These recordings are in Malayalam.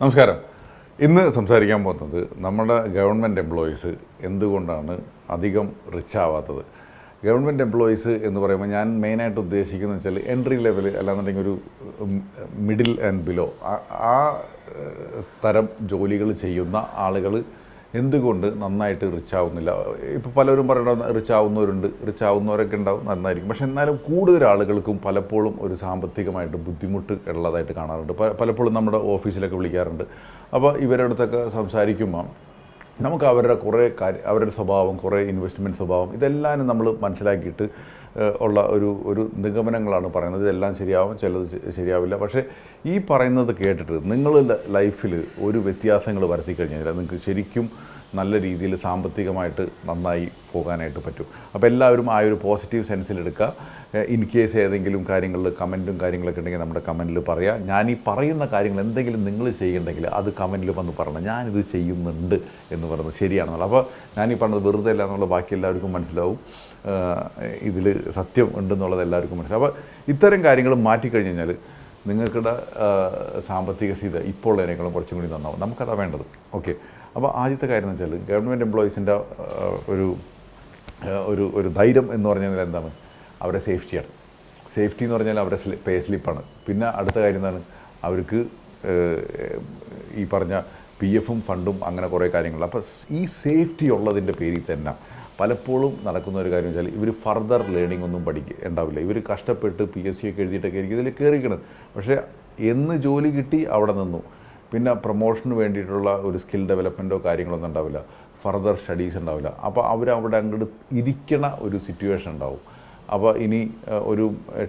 നമസ്കാരം. ഇന്ന് സംസാരിക്കാൻ പോകുന്നത് നമ്മുടെ ഗവൺമെന്റ് എംപ്ലോയീസ് എന്തുകൊണ്ടാണ് അധികം റിച്ച് ആവാത്തത്? ഗവൺമെന്റ് എംപ്ലോയീസ് എന്ന് പറയുമ്പോൾ ഞാൻ മെയിനായിട്ട് ഉദ്ദേശിക്കുന്നത് വെച്ചാൽ എൻട്രി ലെവൽ അല്ലാന്നുണ്ടെങ്കിൽ ഒരു മിഡിൽ ആൻഡ് ബിലോ ആ തരം ജോലികൾ ചെയ്യുന്ന ആളുകൾ എന്തുകൊണ്ട് നന്നായിട്ട് റിച്ച് ആവുന്നില്ല? ഇപ്പോൾ പലരും പറയണം റിച്ച് ആവുന്നവരുണ്ട് റിച്ച് ആവുന്നവരൊക്കെ ഉണ്ടാവും നന്നായിരിക്കും. പക്ഷേ എന്നാലും കൂടുതൽ ആളുകൾക്കും പലപ്പോഴും ഒരു സാമ്പത്തികമായിട്ട് ബുദ്ധിമുട്ട് ഉള്ളതായിട്ട് കാണാറുണ്ട്. പലപ്പോഴും നമ്മുടെ ഓഫീസിലൊക്കെ വിളിക്കാറുണ്ട്. അപ്പോൾ ഇവരുടെ അടുത്തൊക്കെ സംസാരിക്കുമ്പോൾ നമുക്ക് അവരുടെ കുറേ കാര്യം അവരുടെ സ്വഭാവം കുറേ ഇൻവെസ്റ്റ്മെന്റ് സ്വഭാവം ഇതെല്ലാം നമ്മൾ മനസ്സിലാക്കിയിട്ട് ഉള്ള ഒരു ഒരു നിഗമനങ്ങളാണ് പറയുന്നത്. ഇതെല്ലാം ശരിയാവും ചിലത് ശരിയാവില്ല. പക്ഷേ ഈ പറയുന്നത് കേട്ടിട്ട് നിങ്ങളുടെ ലൈഫിൽ ഒരു വ്യത്യാസങ്ങൾ വരുത്തി കഴിഞ്ഞാൽ നിങ്ങൾക്ക് ശരിക്കും നല്ല രീതിയിൽ സാമ്പത്തികമായിട്ട് നന്നായി പോകാനായിട്ട് പറ്റും. അപ്പോൾ എല്ലാവരും ആ ഒരു പോസിറ്റീവ് സെൻസിലെടുക്കുക ഇൻ കേസ് ഏതെങ്കിലും കാര്യങ്ങളിൽ കമന്റും കാര്യങ്ങളൊക്കെ ഉണ്ടെങ്കിൽ നമ്മുടെ കമന്റിൽ പറയാം. ഞാൻ ഈ പറയുന്ന കാര്യങ്ങൾ എന്തെങ്കിലും നിങ്ങൾ ചെയ്യണ്ടെങ്കിൽ അത് കമന്റിൽ വന്ന് പറയണം. ഞാനിത് ചെയ്യുന്നുണ്ട് എന്ന് പറയുന്നത് ശരിയാണെന്നുള്ളത്. അപ്പോൾ ഞാനീ പറഞ്ഞത് വെറുതെ അല്ല എന്നുള്ള ബാക്കി എല്ലാവർക്കും മനസ്സിലാവും. ഇതിൽ സത്യം ഉണ്ടെന്നുള്ളത് എല്ലാവർക്കും മനസ്സിലാവും. അപ്പോൾ ഇത്തരം കാര്യങ്ങൾ മാറ്റിക്കഴിഞ്ഞ് കഴിഞ്ഞാൽ നിങ്ങൾക്കുടെ സാമ്പത്തിക സ്ഥിതി ഇപ്പോൾ ഉള്ളതിനേക്കാളും കുറച്ചും കൂടി നന്നാവും. നമുക്കതാണ് വേണ്ടത്. ഓക്കെ. അപ്പോൾ ആദ്യത്തെ കാര്യം എന്ന് വെച്ചാൽ ഗവൺമെന്റ് എംപ്ലോയീസിന്റെ ഒരു ഒരു ഒരു ധൈര്യം എന്ന് പറഞ്ഞാൽ എന്താണ്? അവരുടെ സേഫ്റ്റിയാണ് സേഫ്റ്റി എന്ന് പറഞ്ഞാൽ അവരുടെ പേ സ്ലിപ്പാണ് പിന്നെ അടുത്ത കാര്യം എന്താണ്? അവർക്ക് ഈ പറഞ്ഞ പി എഫും ഫണ്ടും അങ്ങനെ കുറേ കാര്യങ്ങൾ അപ്പോൾ ഈ സേഫ്റ്റി ഉള്ളതിന്റെ പേരിൽ തന്നെ പലപ്പോഴും നടക്കുന്ന ഒരു കാര്യം വെച്ചാൽ ഇവർ ഫർദർ ലേണിംഗ് ഒന്നും പഠിക്കുക ഉണ്ടാവില്ല. ഇവർ കഷ്ടപ്പെട്ട് പി എസ് സി ഒക്കെ എഴുതിയിട്ടൊക്കെ ആയിരിക്കും ഇതിൽ കയറിക്കണത് പക്ഷേ എന്ന് ജോലി കിട്ടി അവിടെ നിന്നു. പിന്നെ പ്രൊമോഷന് വേണ്ടിയിട്ടുള്ള ഒരു സ്കിൽ ഡെവലപ്മെന്റോ കാര്യങ്ങളൊന്നും ഉണ്ടാവില്ല. ഫർദർ സ്റ്റഡീസ് ഉണ്ടാവില്ല. അപ്പോൾ അവർ അവിടെ അങ്ങോട്ട് ഇരിക്കണ ഒരു സിറ്റുവേഷൻ ഉണ്ടാവും. അപ്പോൾ ഇനി ഒരു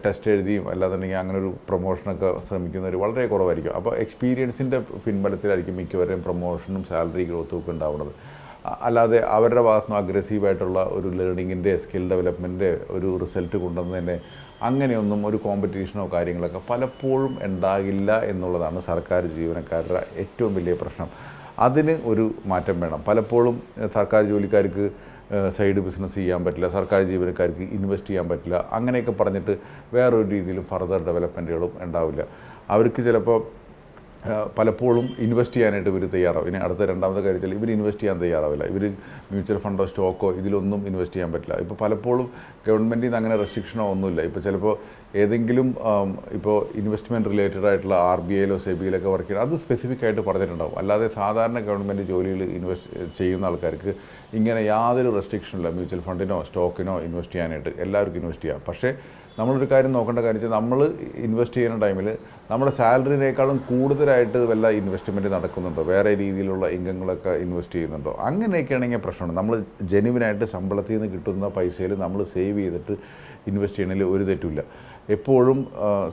ടെസ്റ്റ് എഴുതിയും അല്ലാന്നുണ്ടെങ്കിൽ അങ്ങനെ ഒരു പ്രൊമോഷനൊക്കെ ശ്രമിക്കുന്നവർ വളരെ കുറവായിരിക്കും. അപ്പോൾ എക്സ്പീരിയൻസിന്റെ പിൻബലത്തിലായിരിക്കും മിക്കവരെയും പ്രൊമോഷനും സാലറി ഗ്രോത്തും ഒക്കെ ഉണ്ടാവുന്നത്. അല്ലാതെ അവരുടെ ഭാഗത്തുനിന്ന് അഗ്രസീവായിട്ടുള്ള ഒരു ലേണിങ്ങിന്റെ സ്കിൽ ഡെവലപ്മെന്റിന്റെ ഒരു റിസൾട്ട് കൊണ്ടുവന്നതിന്റെ അങ്ങനെയൊന്നും ഒരു കോമ്പറ്റീഷനോ കാര്യങ്ങളൊക്കെ പലപ്പോഴും ഉണ്ടാകില്ല എന്നുള്ളതാണ് സർക്കാർ ജീവനക്കാരുടെ ഏറ്റവും വലിയ പ്രശ്നം. അതിന് ഒരു മാറ്റം വേണം. പലപ്പോഴും സർക്കാർ ജോലിക്കാർക്ക് സൈഡ് ബിസിനസ് ചെയ്യാൻ പറ്റില്ല സർക്കാർ ജീവനക്കാർക്ക് ഇൻവെസ്റ്റ് ചെയ്യാൻ പറ്റില്ല അങ്ങനെയൊക്കെ പറഞ്ഞിട്ട് വേറൊരു രീതിയിലും ഫർദർ ഡെവലപ്മെന്റുകളും ഉണ്ടാവില്ല. അവർക്ക് ചിലപ്പോൾ പലപ്പോഴും ഇൻവെസ്റ്റ് ചെയ്യാനായിട്ട് ഇവർ തയ്യാറാവും. ഇനി അടുത്ത രണ്ടാമത്തെ കാര്യത്തിൽ ഇവർ ഇൻവെസ്റ്റ് ചെയ്യാൻ തയ്യാറാവില്ല. ഇവർ മ്യൂച്വൽ ഫണ്ടോ സ്റ്റോക്കോ ഇതിലൊന്നും ഇൻവെസ്റ്റ് ചെയ്യാൻ പറ്റില്ല. ഇപ്പോൾ പലപ്പോഴും ഗവൺമെന്റിൽ നിന്ന് അങ്ങനെ റെസ്ട്രിക്ഷനോ ഒന്നുമില്ല. ഇപ്പോൾ ചിലപ്പോൾ ഏതെങ്കിലും ഇപ്പോൾ ഇൻവെസ്റ്റ്മെന്റ് റിലേറ്റഡ് ആയിട്ടുള്ള ആർ ബി ഐയിലോ സെബിയിലൊക്കെ വർക്ക് ചെയ്യണം അത് സ്പെസിഫിക് ആയിട്ട് പറഞ്ഞിട്ടുണ്ടാവും. അല്ലാതെ സാധാരണ ഗവൺമെന്റ് ജോലിയിൽ ഇൻവെസ്റ്റ് ചെയ്യുന്ന ആൾക്കാർക്ക് ഇങ്ങനെ യാതൊരു റെസ്ട്രിക്ഷനില്ല മ്യൂച്വൽ ഫണ്ടിനോ സ്റ്റോക്കിനോ ഇൻവെസ്റ്റ് ചെയ്യാനായിട്ട് എല്ലാവർക്കും ഇൻവെസ്റ്റ് ചെയ്യാം. പക്ഷേ നമ്മളൊരു കാര്യം നോക്കേണ്ട കാര്യം വെച്ചാൽ നമ്മൾ ഇൻവെസ്റ്റ് ചെയ്യുന്ന ടൈമിൽ നമ്മുടെ സാലറിനേക്കാളും കൂടുതലായിട്ട് വല്ല ഇൻവെസ്റ്റ്മെന്റ് നടക്കുന്നുണ്ടോ? വേറെ രീതിയിലുള്ള ഇൻകങ്ങളൊക്കെ ഇൻവെസ്റ്റ് ചെയ്യുന്നുണ്ടോ? അങ്ങനെയൊക്കെ ആണെങ്കിൽ പ്രശ്നമാണ് നമ്മൾ ജെനുവിനായിട്ട് ശമ്പളത്തിൽ നിന്ന് കിട്ടുന്ന പൈസയിൽ നമ്മൾ സേവ് ചെയ്തിട്ട് ഇൻവെസ്റ്റ് ചെയ്യണമെങ്കിൽ ഒരു തെറ്റുമില്ല എപ്പോഴും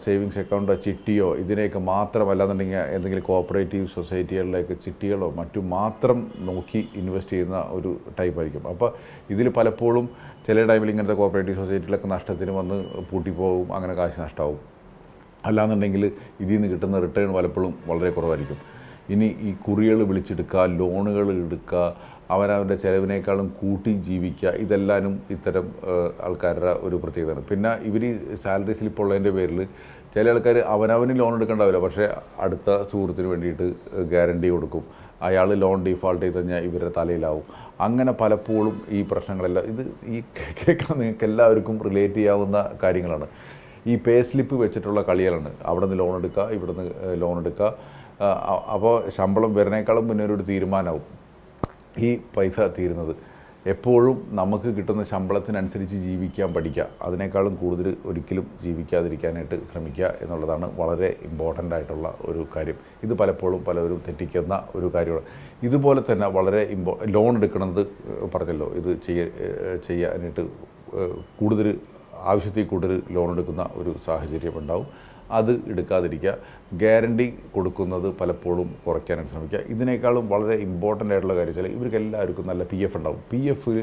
സേവിങ്സ് അക്കൗണ്ടോ ചിട്ടിയോ ഇതിനെയൊക്കെ മാത്രം അല്ലാന്നുണ്ടെങ്കിൽ എന്തെങ്കിലും കോപ്പറേറ്റീവ് സൊസൈറ്റികളിലേക്ക് ചിട്ടികളോ മറ്റും മാത്രം നോക്കി ഇൻവെസ്റ്റ് ചെയ്യുന്ന ഒരു ടൈപ്പായിരിക്കും. അപ്പോൾ ഇതിൽ പലപ്പോഴും ചില ടൈമിൽ ഇങ്ങനത്തെ കോപ്പറേറ്റീവ് സൊസൈറ്റികളൊക്കെ നഷ്ടത്തിന് വന്ന് പൂട്ടിപ്പോകും അങ്ങനെ കാശ് നഷ്ടമാവും അല്ലാന്നുണ്ടെങ്കിൽ ഇതിൽ നിന്ന് കിട്ടുന്ന റിട്ടേൺ പലപ്പോഴും വളരെ കുറവായിരിക്കും. ഇനി ഈ കുറികൾ വിളിച്ചെടുക്കുക ലോണുകൾ എടുക്കുക അവനവന്റെ ചിലവിനേക്കാളും കൂട്ടി ജീവിക്കുക ഇതെല്ലാനും ഇത്തരം ആൾക്കാരുടെ ഒരു പ്രത്യേകതയാണ്. പിന്നെ ഇവർ ഈ സാലറി സ്ലിപ്പ് ഉള്ളതിന്റെ പേരിൽ ചില ആൾക്കാർ അവനവന് ലോൺ എടുക്കേണ്ടാവില്ല. പക്ഷേ അടുത്ത സുഹൃത്തിന് വേണ്ടിയിട്ട് ഗ്യാരണ്ടി കൊടുക്കും. അയാൾ ലോൺ ഡീഫാൾട്ട് ചെയ്ത് കഴിഞ്ഞാൽ ഇവരുടെ തലയിലാവും. അങ്ങനെ പലപ്പോഴും ഈ പ്രശ്നങ്ങളെല്ലാം ഇത് ഈ കേൾക്കാൻ നിങ്ങൾക്ക് എല്ലാവർക്കും റിലേറ്റ് ചെയ്യാവുന്ന കാര്യങ്ങളാണ്. ഈ പേ സ്ലിപ്പ് വെച്ചിട്ടുള്ള കളികളാണ്. അവിടെ നിന്ന് ലോൺ എടുക്കുക ഇവിടെ നിന്ന് ലോൺ എടുക്കുക. അപ്പോൾ ശമ്പളം വരുന്നേക്കാളും മുന്നേ ഒരു തീരുമാനമാവും ഈ പൈസ തീരുന്നത്. എപ്പോഴും നമുക്ക് കിട്ടുന്ന ശമ്പളത്തിനനുസരിച്ച് ജീവിക്കാൻ പഠിക്കുക. അതിനേക്കാളും കൂടുതൽ ഒരിക്കലും ജീവിക്കാതിരിക്കാനായിട്ട് ശ്രമിക്കുക എന്നുള്ളതാണ് വളരെ ഇമ്പോർട്ടന്റ് ആയിട്ടുള്ള ഒരു കാര്യം. ഇത് പലപ്പോഴും പലവരും തെറ്റിക്കുന്ന ഒരു കാര്യമാണ്. ഇതുപോലെ തന്നെ വളരെ ഇമ്പോ ലോൺ എടുക്കുന്നത് പറഞ്ഞല്ലോ. ഇത് ചെയ്യ ചെയ്യാനായിട്ട് കൂടുതൽ ആവശ്യത്തിൽ കൂടുതൽ ലോൺ എടുക്കുന്ന ഒരു സാഹചര്യം ഉണ്ടാവും. അത് എടുക്കാതിരിക്കുക. ഗ്യാരണ്ടി കൊടുക്കുന്നത് പലപ്പോഴും കുറയ്ക്കാനായിട്ട് ശ്രമിക്കുക. ഇതിനേക്കാളും വളരെ ഇമ്പോർട്ടന്റ് ആയിട്ടുള്ള കാര്യം വെച്ചാൽ ഇവർക്ക് എല്ലാവർക്കും നല്ല പി എഫ് ഉണ്ടാവും. പി എഫ്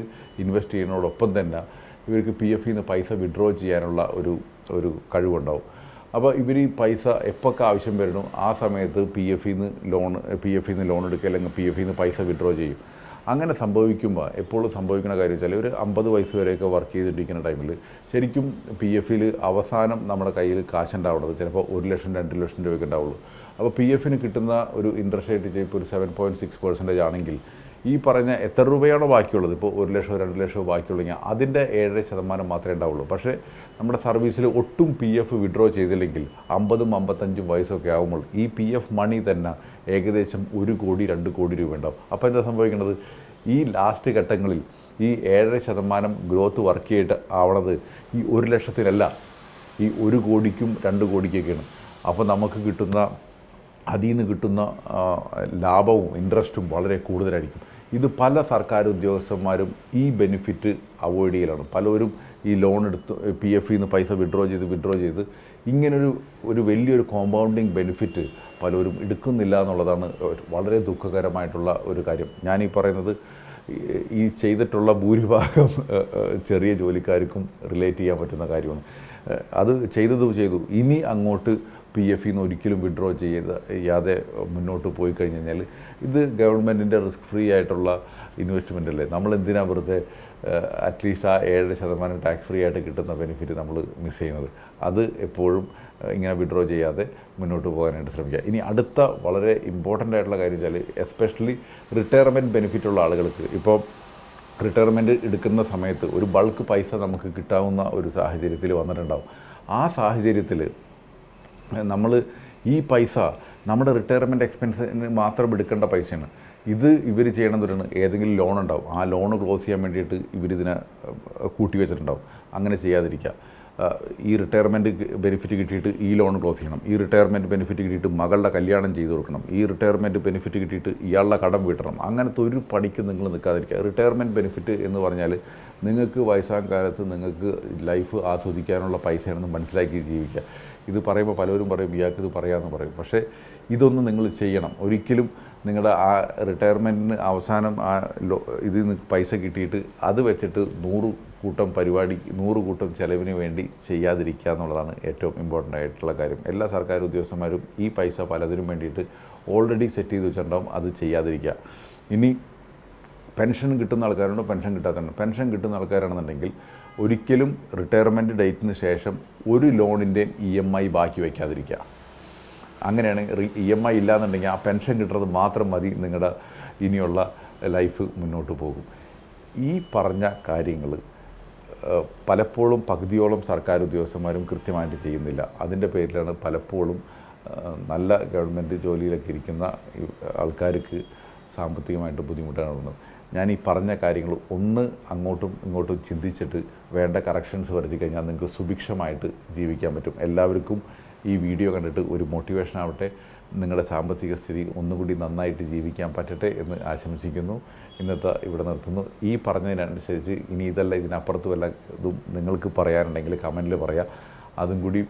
ഇൻവെസ്റ്റ് ചെയ്യുന്നതോടൊപ്പം തന്നെ ഇവർക്ക് പി എഫിൽ നിന്ന് പൈസ വിഡ്രോ ചെയ്യാനുള്ള ഒരു ഒരു കഴിവുണ്ടാവും. അപ്പോൾ ഇവർ ഈ പൈസ എപ്പോഴൊക്കെ ആവശ്യം വരണോ ആ സമയത്ത് പി എഫിൽ നിന്ന് ലോൺ പി എഫിൽ നിന്ന് ലോൺ എടുക്കുക അല്ലെങ്കിൽ പി എഫിൽ നിന്ന് പൈസ വിഡ്രോ ചെയ്യും. അങ്ങനെ സംഭവിക്കുമ്പോൾ എപ്പോഴും സംഭവിക്കുന്ന കാര്യം വെച്ചാൽ ഒരു അമ്പത് വയസ്സ് വരെയൊക്കെ വർക്ക് ചെയ്തിട്ടിരിക്കുന്ന ടൈമിൽ ശരിക്കും പി എഫിൽ അവസാനം നമ്മുടെ കയ്യിൽ കാശുണ്ടാവുന്നത് ചിലപ്പോൾ ഒരു ലക്ഷം രണ്ട് ലക്ഷം രൂപയൊക്കെ ഉണ്ടാവുള്ളൂ. അപ്പോൾ പി എഫിന് കിട്ടുന്ന ഒരു ഇൻട്രസ്റ്റ് റേറ്റ് ഇപ്പോൾ ഒരു സെവൻ പോയിന്റ് സിക്സ് പെർസെന്റേജ് ആണെങ്കിൽ ഈ പറഞ്ഞ എത്ര രൂപയാണോ ബാക്കിയുള്ളത്? ഇപ്പോൾ ഒരു ലക്ഷമോ രണ്ട് ലക്ഷമോ ബാക്കിയുള്ളെങ്കിൽ അതിന്റെ ഏഴര ശതമാനം മാത്രമേ ഉണ്ടാവുള്ളൂ. പക്ഷേ നമ്മുടെ സർവീസിൽ ഒട്ടും പി എഫ് വിഡ്രോ ചെയ്തില്ലെങ്കിൽ അമ്പതും അമ്പത്തഞ്ചും വയസ്സൊക്കെ ആകുമ്പോൾ ഈ പി എഫ് മണി തന്നെ ഏകദേശം ഒരു കോടി രണ്ട് കോടി രൂപ ഉണ്ടാവും. അപ്പോൾ എന്താ സംഭവിക്കുന്നത്? ഈ ലാസ്റ്റ് ഘട്ടങ്ങളിൽ ഈ ഏഴര ശതമാനം ഗ്രോത്ത് വർക്ക് ചെയ്തിട്ട് ആവണത് ഈ ഒരു ലക്ഷത്തിനല്ല ഈ ഒരു കോടിക്കും രണ്ട് കോടിക്കൊക്കെയാണ്. അപ്പോൾ നമുക്ക് കിട്ടുന്ന അതിൽ നിന്ന് കിട്ടുന്ന ലാഭവും ഇൻട്രസ്റ്റും വളരെ കൂടുതലായിരിക്കും. ഇത് പല സർക്കാർ ഉദ്യോഗസ്ഥന്മാരും ഈ ബെനിഫിറ്റ് അവോയ്ഡ് ചെയ്യലാണ്. പലരും ഈ ലോൺ എടുത്ത് പി എഫിൽ നിന്ന് പൈസ വിഡ്രോ ചെയ്ത് വിഡ്രോ ചെയ്ത് ഇങ്ങനൊരു ഒരു വലിയൊരു കോമ്പൗണ്ടിങ് ബെനിഫിറ്റ് പലരും എടുക്കുന്നില്ല എന്നുള്ളതാണ് വളരെ ദുഃഖകരമായിട്ടുള്ള ഒരു കാര്യം. ഞാനീ പറയുന്നത് ഈ- ചെയ്തിട്ടുള്ള ഭൂരിഭാഗം ചെറിയ ജോലിക്കാർക്കും റിലേറ്റ് ചെയ്യാൻ പറ്റുന്ന കാര്യമാണ്. അത് ചെയ്തത് ചെയ്തു. ഇനി അങ്ങോട്ട് പി എഫിൽ നിന്ന് ഒരിക്കലും വിഡ്രോ ചെയ്ത് ചെയ്യാതെ മുന്നോട്ട് പോയി കഴിഞ്ഞ് കഴിഞ്ഞാൽ ഇത് ഗവൺമെന്റിന്റെ റിസ്ക് ഫ്രീ ആയിട്ടുള്ള ഇൻവെസ്റ്റ്മെന്റ് അല്ലേ? നമ്മൾ എന്തിനാണ് വെറുതെ അറ്റ്ലീസ്റ്റ് ആ ഏഴര ശതമാനം ടാക്സ് ഫ്രീ ആയിട്ട് കിട്ടുന്ന ബെനിഫിറ്റ് നമ്മൾ മിസ് ചെയ്യുന്നത്? അത് എപ്പോഴും ഇങ്ങനെ വിഡ്രോ ചെയ്യാതെ മുന്നോട്ട് പോകാനായിട്ട് ശ്രമിക്കുക. ഇനി അടുത്ത വളരെ ഇമ്പോർട്ടന്റ് ആയിട്ടുള്ള കാര്യം വെച്ചാൽ എസ്പെഷ്യലി റിട്ടയർമെന്റ് ബെനിഫിറ്റ് ഉള്ള ആളുകൾക്ക്. ഇപ്പോൾ റിട്ടയർമെന്റ് എടുക്കുന്ന സമയത്ത് ഒരു ബൾക്ക് പൈസ നമുക്ക് കിട്ടാവുന്ന ഒരു സാഹചര്യത്തിൽ വന്നിട്ടുണ്ടാവും. ആ സാഹചര്യത്തിൽ നമ്മൾ ഈ പൈസ നമ്മുടെ റിട്ടയർമെന്റ് എക്സ്പെൻസിന് മാത്രം എടുക്കേണ്ട പൈസയാണ്. ഇത് ഇവർ ചെയ്യണമെന്നൊരു ഏതെങ്കിലും ലോൺ ഉണ്ടാവും. ആ ലോൺ ക്ലോസ് ചെയ്യാൻ വേണ്ടിയിട്ട് ഇവരിതിനെ കൂട്ടി വെച്ചിട്ടുണ്ടാവും. അങ്ങനെ ചെയ്യാതിരിക്കുക. ഈ റിട്ടയർമെന്റ് ബെനിഫിറ്റ് കിട്ടിയിട്ട് ഈ ലോൺ ക്ലോസ് ചെയ്യണം. ഈ റിട്ടയർമെന്റ് ബെനിഫിറ്റ് കിട്ടിയിട്ട് മകളുടെ കല്യാണം ചെയ്തു കൊടുക്കണം. ഈ റിട്ടയർമെന്റ് ബെനിഫിറ്റ് കിട്ടിയിട്ട് ഇയാളുടെ കടം വീട്ടണം അങ്ങനത്തെ ഒരു പണിക്ക് നിങ്ങൾ നിൽക്കാതിരിക്കുക. റിട്ടയർമെന്റ് ബെനിഫിറ്റ് എന്ന് പറഞ്ഞാൽ നിങ്ങൾക്ക് വയസ്സാം കാലത്ത് നിങ്ങൾക്ക് ലൈഫ് ആസ്വദിക്കാനുള്ള പൈസയാണെന്ന് മനസ്സിലാക്കി ജീവിക്കുക. ഇത് പറയുമ്പോൾ പലരും പറയും ഇയാൾക്ക് ഇത് പറയാമെന്ന് പറയും. പക്ഷേ ഇതൊന്നും നിങ്ങൾ ചെയ്യണം. ഒരിക്കലും നിങ്ങളുടെ ആ റിട്ടയർമെന്റിന് അവസാനം ആ ഇതിൽ നിന്ന് പൈസ കിട്ടിയിട്ട് അത് വെച്ചിട്ട് നൂറ് കൂട്ടം പരിപാടി നൂറ് കൂട്ടം ചിലവിന് വേണ്ടി ചെയ്യാതിരിക്കുക എന്നുള്ളതാണ് ഏറ്റവും ഇമ്പോർട്ടന്റ് ആയിട്ടുള്ള കാര്യം. എല്ലാ സർക്കാർ ഉദ്യോഗസ്ഥന്മാരും ഈ പൈസ പലതിനും വേണ്ടിയിട്ട് ഓൾറെഡി സെറ്റ് ചെയ്ത് വെച്ചിട്ടുണ്ടാവും അത് ചെയ്യാതിരിക്കുക. ഇനി പെൻഷൻ കിട്ടുന്ന ആൾക്കാരുണ്ട് പെൻഷൻ കിട്ടാത്തതുണ്ട് പെൻഷൻ കിട്ടുന്ന ആൾക്കാരാണെന്നുണ്ടെങ്കിൽ ഒരിക്കലും റിട്ടയർമെന്റ് ഡേറ്റിന് ശേഷം ഒരു ലോണിന്റെയും ഇ എം ഐ ബാക്കി വയ്ക്കാതിരിക്കുക അങ്ങനെയാണ് ഇ എം ഐ ഇല്ലാന്നുണ്ടെങ്കിൽ ആ പെൻഷൻ കിട്ടുന്നത് മാത്രം മതി നിങ്ങളുടെ ഇനിയുള്ള ലൈഫ് മുന്നോട്ട് പോകും. ഈ പറഞ്ഞ കാര്യങ്ങൾ പലപ്പോഴും പകുതിയോളം സർക്കാർ ഉദ്യോഗസ്ഥന്മാരും കൃത്യമായിട്ട് ചെയ്യുന്നില്ല. അതിന്റെ പേരിലാണ് പലപ്പോഴും നല്ല ഗവൺമെന്റ് ജോലിയിലൊക്കെ ഇരിക്കുന്ന ആൾക്കാർക്ക് സാമ്പത്തികമായിട്ട് ബുദ്ധിമുട്ടാണ് ഞാൻ ഈ പറഞ്ഞ കാര്യങ്ങൾ ഒന്ന് അങ്ങോട്ടും ഇങ്ങോട്ടും ചിന്തിച്ചിട്ട് വേണ്ട കറക്ഷൻസ് വരുത്തി കഴിഞ്ഞാൽ നിങ്ങൾക്ക് സുഭിക്ഷമായിട്ട് ജീവിക്കാൻ പറ്റും. എല്ലാവർക്കും ഈ വീഡിയോ കണ്ടിട്ട് ഒരു മോട്ടിവേഷൻ ആവട്ടെ. നിങ്ങളുടെ സാമ്പത്തിക സ്ഥിതി ഒന്നുകൂടി നന്നായിട്ട് ജീവിക്കാൻ പറ്റട്ടെ എന്ന് ആശംസിക്കുന്നു. ഇന്നത്തെ ഇവിടെ നിർത്തുന്നു. ഈ പറഞ്ഞതിനനുസരിച്ച് ഇനി ഇതല്ല ഇതിനപ്പുറത്തും വല്ല ഇതും നിങ്ങൾക്ക് പറയാനുണ്ടെങ്കിൽ കമന്റിൽ പറയാം. അതും കൂടി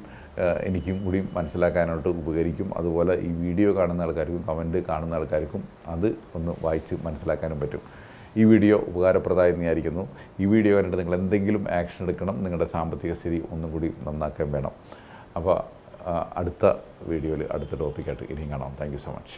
എനിക്കും കൂടി മനസ്സിലാക്കാനായിട്ട് ഉപകരിക്കും. അതുപോലെ ഈ വീഡിയോ കാണുന്ന ആൾക്കാർക്കും കമന്റ് കാണുന്ന ആൾക്കാർക്കും അത് ഒന്ന് വായിച്ച് മനസ്സിലാക്കാനും പറ്റും. ഈ വീഡിയോ ഉപകാരപ്രദമായി വിചാരിക്കുന്നു. ഈ വീഡിയോ കണ്ടിട്ട് നിങ്ങൾ എന്തെങ്കിലും ആക്ഷൻ എടുക്കണം. നിങ്ങളുടെ സാമ്പത്തിക സ്ഥിതി ഒന്നും കൂടി നന്നാക്കാൻ വേണം. അപ്പോൾ അടുത്ത വീഡിയോയിൽ അടുത്ത ടോപ്പിക്കായിട്ട് ഇനിയും കാണാം. Thank so much